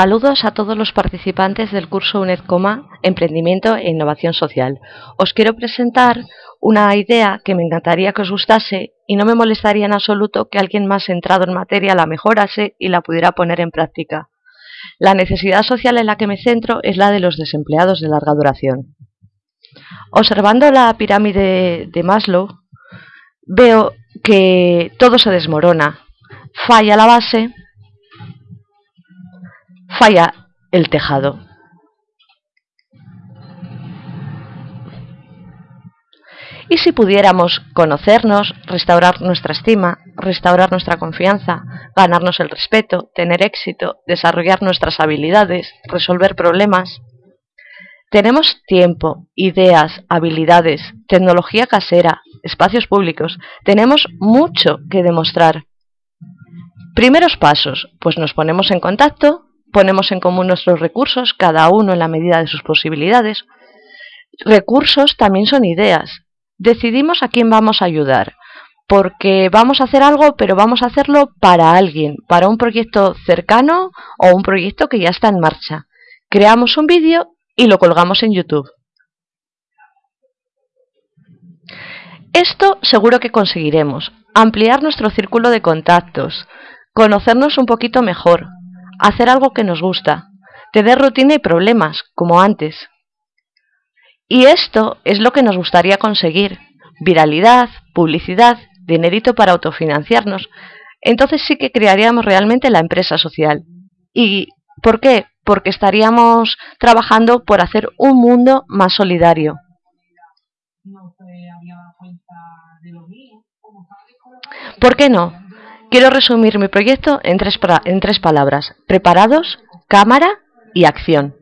Saludos a todos los participantes del curso UNEDCOMA Emprendimiento e Innovación Social. Os quiero presentar una idea que me encantaría que os gustase y no me molestaría en absoluto que alguien más entrado en materia la mejorase y la pudiera poner en práctica. La necesidad social en la que me centro es la de los desempleados de larga duración. Observando la pirámide de Maslow, veo que todo se desmorona. Falla la base falla el tejado. Y si pudiéramos conocernos, restaurar nuestra estima, restaurar nuestra confianza, ganarnos el respeto, tener éxito, desarrollar nuestras habilidades, resolver problemas. Tenemos tiempo, ideas, habilidades, tecnología casera, espacios públicos. Tenemos mucho que demostrar. Primeros pasos, pues nos ponemos en contacto, ponemos en común nuestros recursos, cada uno en la medida de sus posibilidades. Recursos también son ideas. Decidimos a quién vamos a ayudar, porque vamos a hacer algo, pero vamos a hacerlo para alguien, para un proyecto cercano o un proyecto que ya está en marcha. Creamos un vídeo y lo colgamos en YouTube. Esto seguro que conseguiremos, ampliar nuestro círculo de contactos, conocernos un poquito mejor, hacer algo que nos gusta, tener rutina y problemas, como antes. Y esto es lo que nos gustaría conseguir, viralidad, publicidad, dinerito para autofinanciarnos, entonces sí que crearíamos realmente la empresa social. ¿Y por qué? Porque estaríamos trabajando por hacer un mundo más solidario. ¿Por qué no? Quiero resumir mi proyecto en tres, en tres palabras. Preparados, cámara y acción.